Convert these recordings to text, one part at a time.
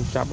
下不。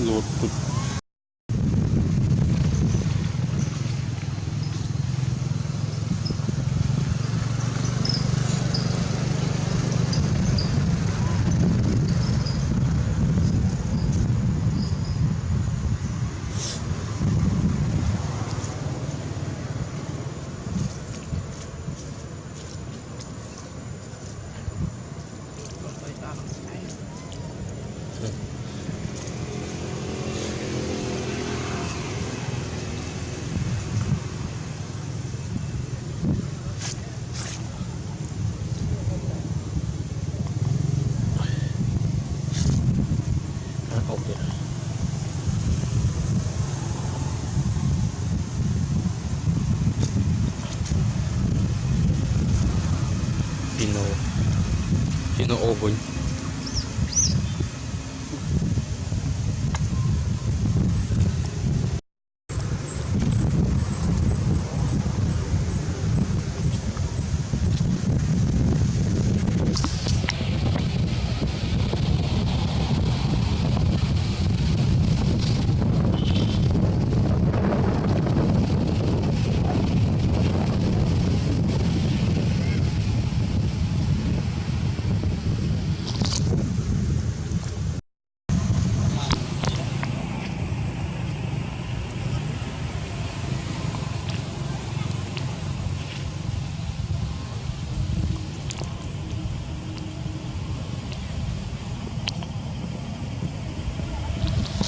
ну вот тут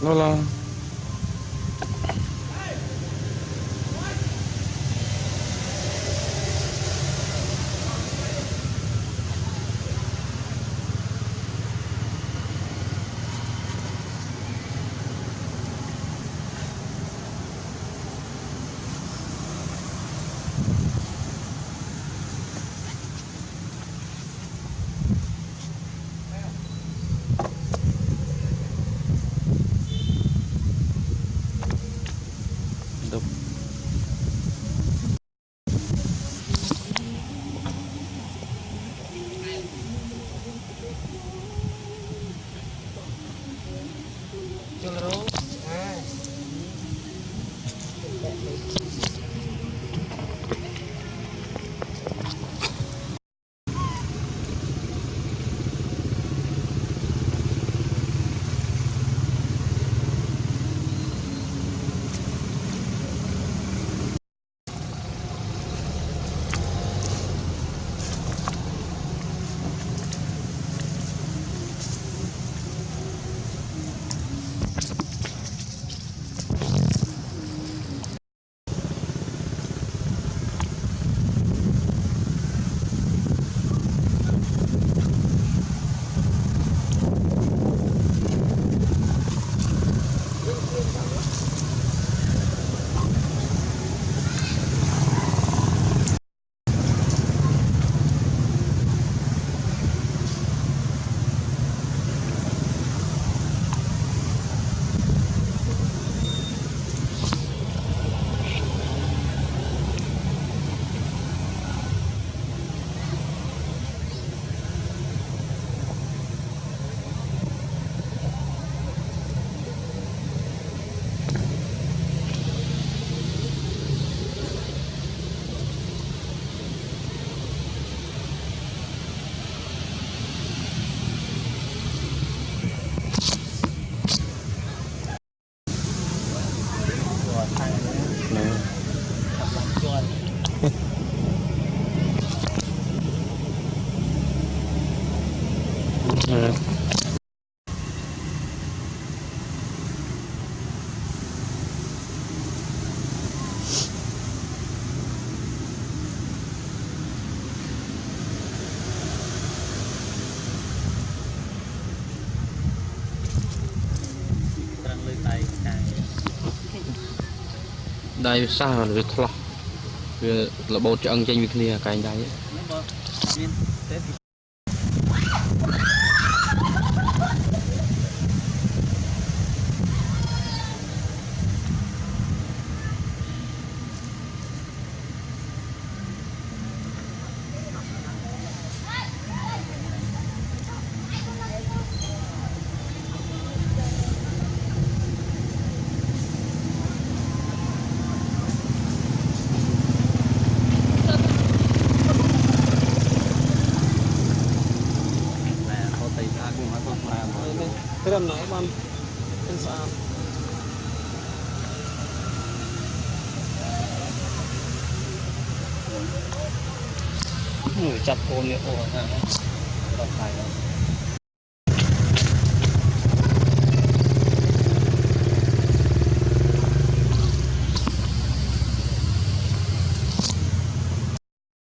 乐乐。little ដៃវាសាវាខ្លោះវារបូតឆ្អឹងចេញពីគ្នាកែងដៃមានទេอยู่จับโกนเนี่ยโอ้นะ